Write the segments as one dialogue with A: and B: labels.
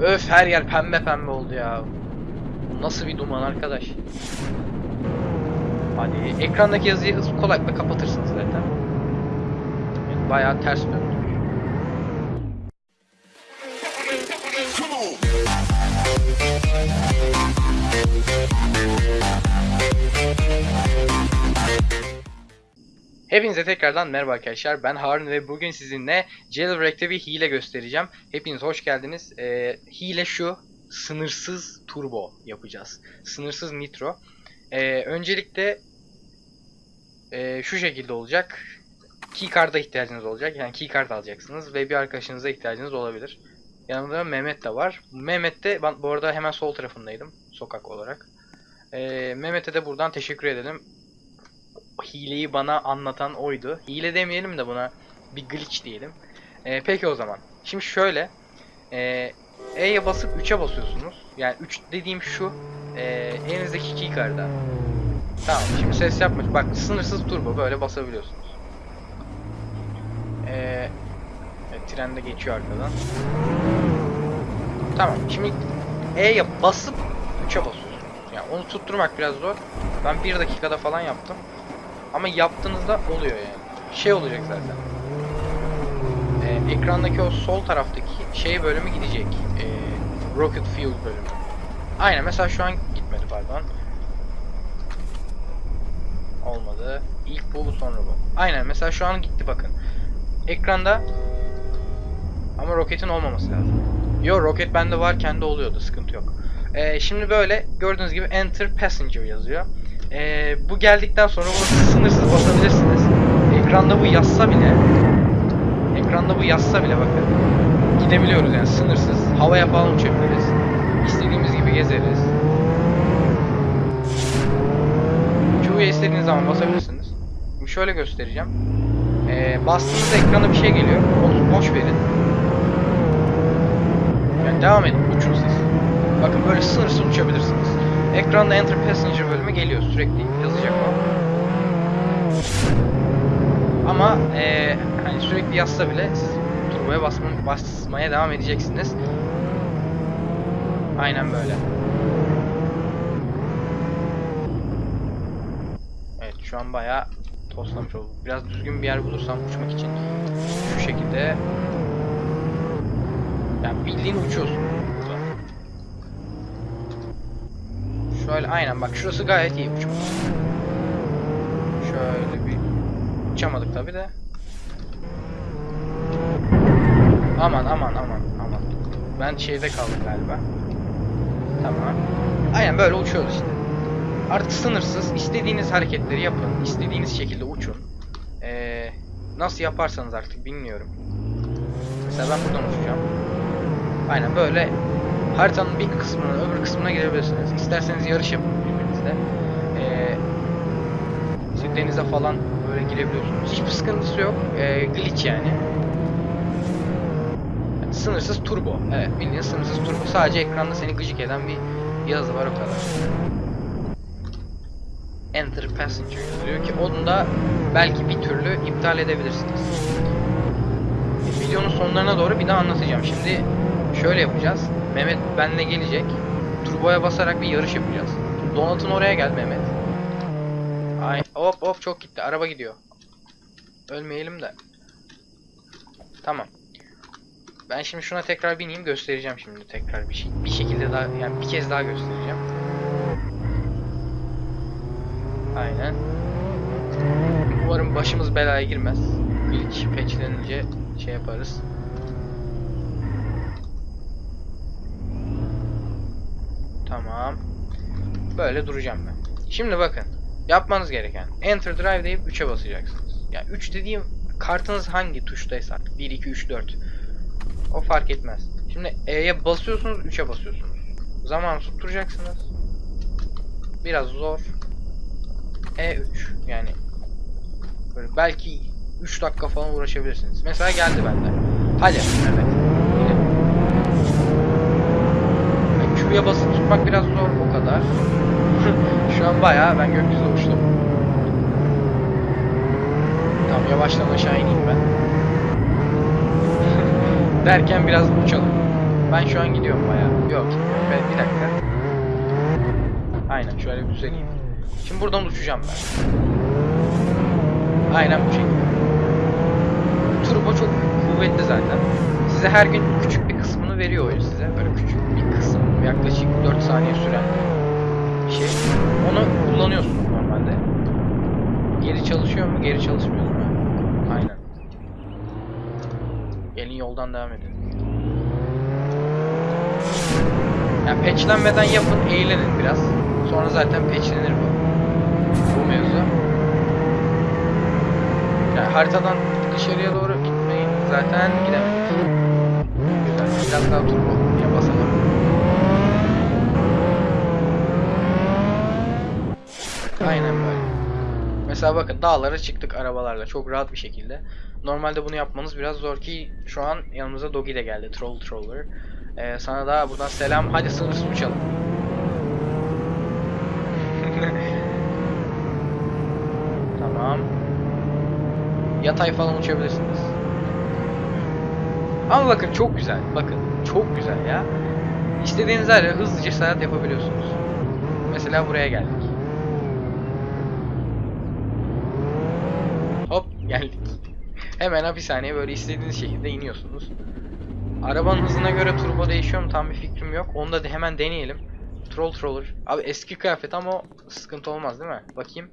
A: Öf her yer pembe pembe oldu ya. Nasıl bir duman arkadaş? Hadi ekrandaki yazıyı kolaylıkla kapatırsınız zaten. Evet, bayağı ters döndü. Hepinize tekrardan merhaba arkadaşlar. Ben Harun ve bugün sizinle Jailbreak'te bir hile göstereceğim. Hepiniz hoş geldiniz. Ee, hile şu. Sınırsız turbo yapacağız. Sınırsız nitro. Ee, öncelikle ee, şu şekilde olacak. Keycard'a ihtiyacınız olacak. Yani keycard alacaksınız ve bir arkadaşınıza ihtiyacınız olabilir. Yanımda Mehmet de var. Mehmet de ben bu arada hemen sol tarafındaydım sokak olarak. Ee, Mehmet'e de buradan teşekkür edelim hileyi bana anlatan oydu. Hile demeyelim de buna bir glitch diyelim. Ee, peki o zaman. Şimdi şöyle. E, basıp 3'e basıyorsunuz. Yani 3 dediğim şu. E, elinizdeki keycard'a. Tamam şimdi ses yapma. Bak sınırsız turbo böyle basabiliyorsunuz. E, evet, tren de geçiyor arkadan. Tamam şimdi E'ye basıp 3'e basıyorsunuz. Yani onu tutturmak biraz zor. Ben 1 dakikada falan yaptım. Ama yaptığınızda oluyor yani. Şey olacak zaten. Ee, ekrandaki o sol taraftaki şey bölümü gidecek. Ee, Rocket Fuel bölümü. Aynen mesela şu an gitmedi pardon. Olmadı. İlk bu sonra bu. Aynen mesela şu an gitti bakın. Ekranda ama roketin olmaması lazım. Yo roket bende var kendi oluyordu sıkıntı yok. Ee, şimdi böyle gördüğünüz gibi Enter Passenger yazıyor. Ee, bu geldikten sonra bunu sınırsız basabilirsiniz. Ekranda bu yazsa bile ekranda bu yazsa bile bakın gidebiliyoruz yani sınırsız. Havaya falan uçabiliriz. İstediğimiz gibi gezeriz. Q'ya istediğiniz zaman basabilirsiniz. Şimdi şöyle göstereceğim. Ee, bastığınızda ekrana bir şey geliyor. Onu boş verin. Yani devam edin. Uçun siz. Bakın böyle sınırsız uçabilirsiniz. Ekranda Enter Passenger bölümü geliyor sürekli yazacak o. Ama eee hani sürekli yazsa bile siz turboya basma, basmaya devam edeceksiniz. Aynen böyle. Evet şu an bayağı toslamış olduk. Biraz düzgün bir yer bulursam uçmak için şu şekilde yani bildiğin uçuyorsun Şöyle aynen bak şurası gayet iyi uçmak. Şöyle bir uçamadık tabi de. Aman aman aman aman. Ben şeyde kaldım galiba. Tamam. Aynen böyle uçuyoruz işte. Artık sınırsız. istediğiniz hareketleri yapın. istediğiniz şekilde uçun. Ee, nasıl yaparsanız artık bilmiyorum. Mesela ben buradan uçacağım. Aynen böyle haritanın bir kısmına öbür kısmına gidebilirsiniz. İsterseniz yarış yapın birbirinizle. Ee, denize falan böyle girebiliyorsunuz. Hiçbir sıkıntısı yok. Ee, glitch yani. yani. Sınırsız turbo. Evet bildiğin sınırsız turbo. Sadece ekranda seni gıcık eden bir yazı var o kadar. Enter Passenger yazıyor ki onu da belki bir türlü iptal edebilirsiniz. Videonun sonlarına doğru bir daha anlatacağım. Şimdi şöyle yapacağız. Mehmet benle gelecek. Turboya basarak bir yarış yapacağız. Donat'ın oraya gel Mehmet. Ay hop hop çok gitti. Araba gidiyor. Ölmeyelim de. Tamam. Ben şimdi şuna tekrar bineyim göstereceğim şimdi tekrar bir şey. Bir şekilde daha yani bir kez daha göstereceğim. Aynen. Umarım başımız belaya girmez. Glitch patchlenince şey yaparız. Tamam. Böyle duracağım ben. Şimdi bakın. Yapmanız gereken. Enter Drive deyip 3'e basacaksınız. Yani 3 dediğim kartınız hangi tuştaysa 1, 2, 3, 4. O fark etmez. Şimdi E'ye basıyorsunuz 3'e basıyorsunuz. Zaman tutturacaksınız. Biraz zor. E3 yani böyle belki 3 dakika falan uğraşabilirsiniz. Mesela geldi bende. Hadi. Gidelim. Q'ya basıp tutmak biraz zor o kadar. Şu an bayağı ben gökyüzüne uçtum. Tamam yavaştan aşağı ineyim ben. Derken biraz uçalım. Ben şu an gidiyorum bayağı. Yok gitmiyorum. Ben, bir dakika. Aynen şöyle düzeleyim. Şimdi buradan uçacağım ben. Aynen bu şekilde. Turbo çok kuvvetli zaten. Size her gün küçük bir kısmını veriyor oyun size. Böyle küçük. Yaklaşık 4 saniye süren şey. Onu kullanıyorsunuz normalde. Geri çalışıyor mu? Geri çalışmıyor mu? Aynen. Gelin yoldan devam edin. Ya patchlenmeden yapın, eğlenin biraz. Sonra zaten patchlenir bu. Bu mevzu. Yani haritadan dışarıya doğru gitmeyin. Zaten gidemedik. Güzel. Biraz daha turbo basalım. Aynen böyle. Mesela bakın dağlara çıktık arabalarla çok rahat bir şekilde. Normalde bunu yapmanız biraz zor ki şu an yanımıza Dogi de geldi. Troll Troller. Ee, sana da buradan selam. Hadi sınırsız uçalım. tamam. Yatay falan uçabilirsiniz. Ama bakın çok güzel. Bakın çok güzel ya. İstediğiniz her hızlıca seyahat yapabiliyorsunuz. Mesela buraya geldik. Hop geldik. Hemen hapishaneye böyle istediğiniz şekilde iniyorsunuz. Arabanın hızına göre turbo değişiyor mu tam bir fikrim yok. Onu da hemen deneyelim. Troll Troller. Abi eski kıyafet ama sıkıntı olmaz değil mi? Bakayım.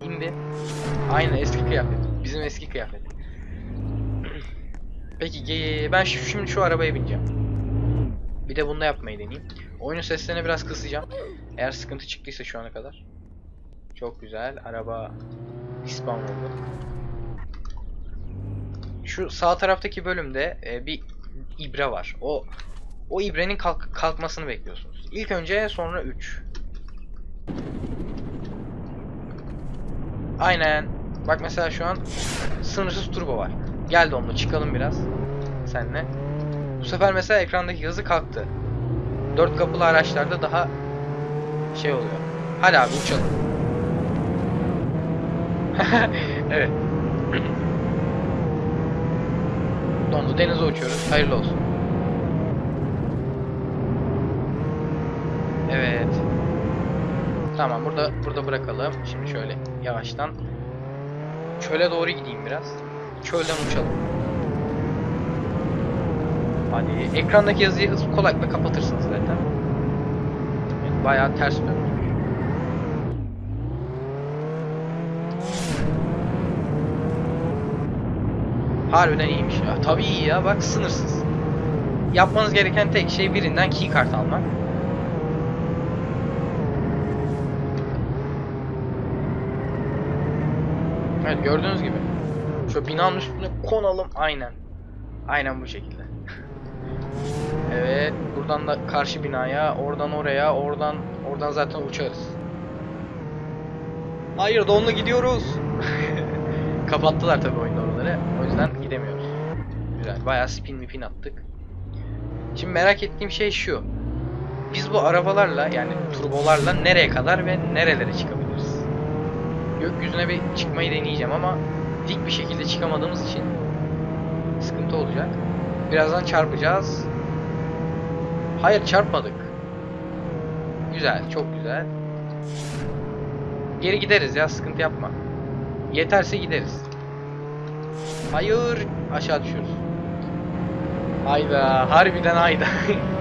A: İndi. Aynen eski kıyafet. Bizim eski kıyafet. Peki ben şimdi şu arabaya bineceğim. Bir de bunda yapmayı deneyeyim. Oyunun seslerini biraz kısacağım. Eğer sıkıntı çıktıysa şu ana kadar. Çok güzel. Araba İspan oldu. Şu sağ taraftaki bölümde e, bir ibre var. O o ibrenin kalk- kalkmasını bekliyorsunuz. İlk önce sonra 3. Aynen. Bak mesela şu an sınırsız turbo var. Geldi onunla çıkalım biraz. Senle. Bu sefer mesela ekrandaki hızı kalktı. Dört kapılı araçlarda daha şey oluyor. Hadi abi uçalım. evet. Dondu denize uçuyoruz. Hayırlı olsun. Evet. Tamam burada burada bırakalım. Şimdi şöyle yavaştan çöle doğru gideyim biraz. Çölden uçalım. Hadi ekrandaki yazıyı kolaylıkla kapatırsınız zaten. Bayağı ters dönmüş. Harbiden iyiymiş ya. Tabii iyi ya bak sınırsız. Yapmanız gereken tek şey birinden keycard almak. Evet gördüğünüz gibi. Şu binanın üstüne konalım aynen. Aynen bu şekilde. evet buradan da karşı binaya, oradan oraya, oradan oradan zaten uçarız. Hayır donla gidiyoruz. Kapattılar tabii oyunda oraları. O yüzden gidemiyoruz. Güzel. Bayağı spin mi pin attık. Şimdi merak ettiğim şey şu. Biz bu arabalarla yani turbolarla nereye kadar ve nerelere çıkabiliriz? Gökyüzüne bir çıkmayı deneyeceğim ama dik bir şekilde çıkamadığımız için sıkıntı olacak. Birazdan çarpacağız. Hayır çarpmadık. Güzel, çok güzel. Geri gideriz ya, sıkıntı yapma. Yeterse gideriz. Hayır, aşağı düşüyoruz. Hayda, harbiden hayda.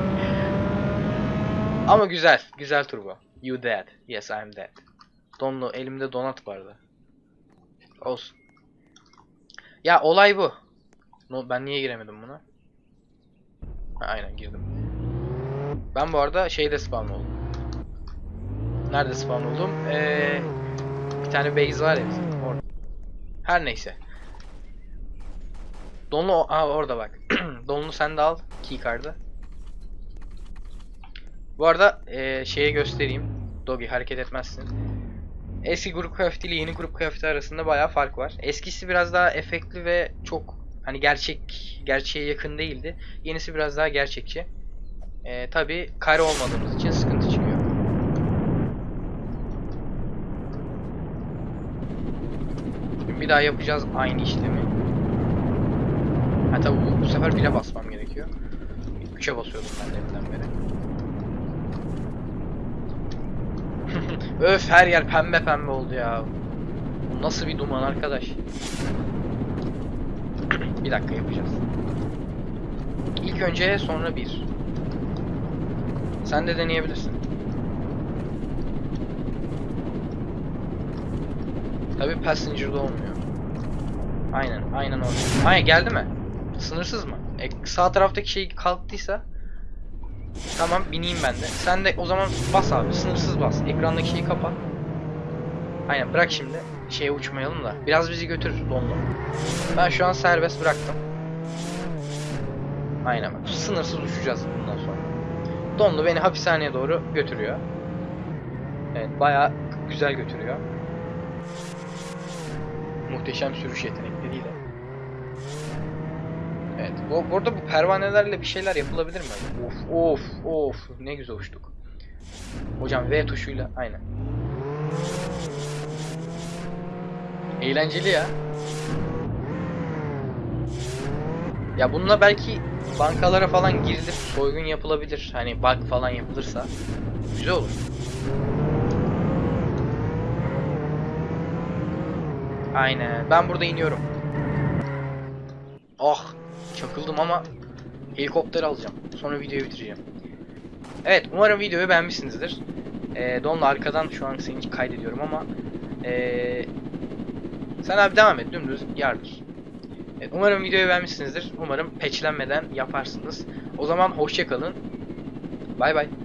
A: Ama güzel, güzel turbo. You dead. Yes, I'm dead. Donlu, elimde donat vardı. Olsun. Ya olay bu. Ben niye giremedim buna? Ha, aynen girdim. Ben bu arada şeyde spawn oldum. Nerede spawn oldum? Ee, bir tane base var ya bizim. Orada. Her neyse. Donlu aa, orada bak. Donlu sen de al keycard'ı. Bu arada ee, şeye göstereyim. Dogi hareket etmezsin. Eski grup kıyafeti ile yeni grup kıyafeti arasında bayağı fark var. Eskisi biraz daha efektli ve çok hani gerçek gerçeğe yakın değildi. Yenisi biraz daha gerçekçi. Ee, Tabi kare olmadığımız için sıkıntı çıkıyor. Bir daha yapacağız aynı işlemi. Ha tabi bu, bu sefer bire basmam gerekiyor. 3'e basıyordum ben deminden beri. Öf her yer pembe pembe oldu ya. Bu nasıl bir duman arkadaş? bir dakika yapacağız. İlk önce sonra bir. Sen de deneyebilirsin. Tabi passenger'da olmuyor. Aynen, aynen olmuyor. Aynen geldi mi? Sınırsız mı? E, sağ taraftaki şey kalktıysa Tamam bineyim ben de. Sen de o zaman bas abi. Sınırsız bas. Ekrandaki şeyi kapat. Aynen bırak şimdi. Şeye uçmayalım da. Biraz bizi götür donlu. Ben şu an serbest bıraktım. Aynen bak. Sınırsız uçacağız bundan sonra. Donlu beni hapishaneye doğru götürüyor. Evet bayağı güzel götürüyor. Muhteşem sürüş yetenekleriyle. Evet. Bu, burada bu pervanelerle bir şeyler yapılabilir mi? Of of of. Ne güzel uçtuk. Hocam V tuşuyla aynen. Eğlenceli ya. Ya bununla belki bankalara falan girilip soygun yapılabilir. Hani bug falan yapılırsa güzel olur. Aynen. Ben burada iniyorum. Ah, çakıldım ama helikopter alacağım. Sonra videoyu bitireceğim. Evet, umarım videoyu beğenmişsinizdir. Ee, Don'la arkadan şu an seni kaydediyorum ama ee, sen abi devam et dümdüz yardır. Evet, umarım videoyu beğenmişsinizdir. Umarım patchlenmeden yaparsınız. O zaman hoşçakalın. Bay bay.